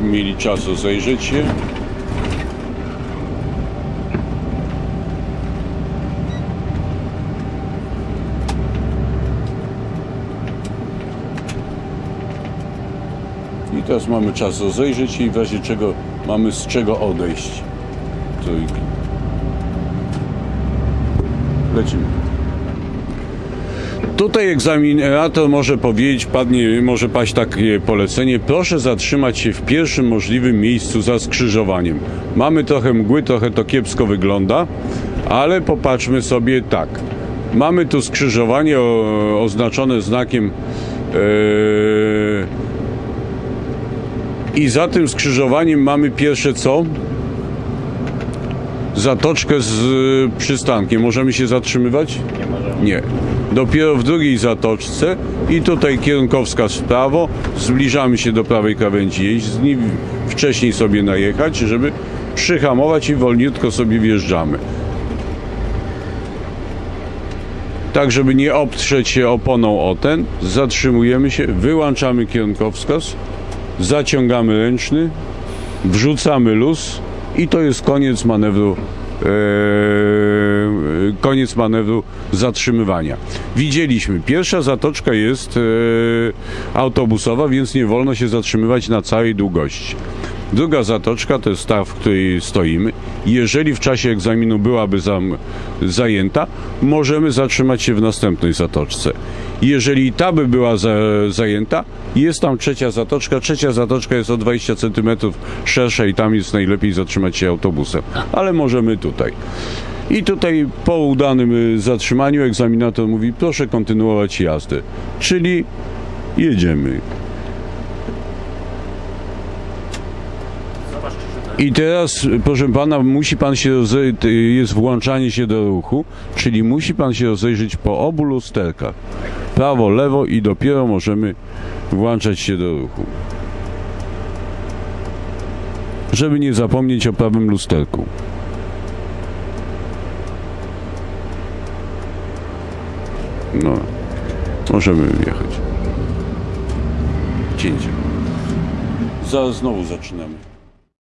mieli czas rozejrzeć się. I teraz mamy czas rozejrzeć się i w razie czego mamy z czego odejść. Lecimy. Tutaj egzaminator może powiedzieć, padnie, może paść takie polecenie, proszę zatrzymać się w pierwszym możliwym miejscu za skrzyżowaniem. Mamy trochę mgły, trochę to kiepsko wygląda, ale popatrzmy sobie tak. Mamy tu skrzyżowanie o, oznaczone znakiem yy, i za tym skrzyżowaniem mamy pierwsze co? Zatoczkę z y, przystankiem. Możemy się zatrzymywać? Nie możemy. Nie. Dopiero w drugiej zatoczce i tutaj kierunkowskaz w prawo, zbliżamy się do prawej krawędzi jezdni, wcześniej sobie najechać, żeby przyhamować i wolniutko sobie wjeżdżamy. Tak, żeby nie obtrzeć się oponą o ten, zatrzymujemy się, wyłączamy kierunkowskaz, zaciągamy ręczny, wrzucamy luz i to jest koniec manewru e, koniec manewru zatrzymywania. Widzieliśmy, pierwsza zatoczka jest e, autobusowa, więc nie wolno się zatrzymywać na całej długości. Druga zatoczka to jest ta, w której stoimy. Jeżeli w czasie egzaminu byłaby zam, zajęta, możemy zatrzymać się w następnej zatoczce. Jeżeli ta by była za, zajęta, jest tam trzecia zatoczka. Trzecia zatoczka jest o 20 cm szersza i tam jest najlepiej zatrzymać się autobusem. Ale możemy tutaj. I tutaj po udanym y, zatrzymaniu egzaminator mówi, proszę kontynuować jazdę. Czyli jedziemy. I teraz, proszę pana, musi pan się rozejrzeć, jest włączanie się do ruchu, czyli musi pan się rozejrzeć po obu lusterkach. Prawo, lewo i dopiero możemy włączać się do ruchu. Żeby nie zapomnieć o prawym lusterku. No, możemy jechać. Cięcie. Zaraz znowu zaczynamy.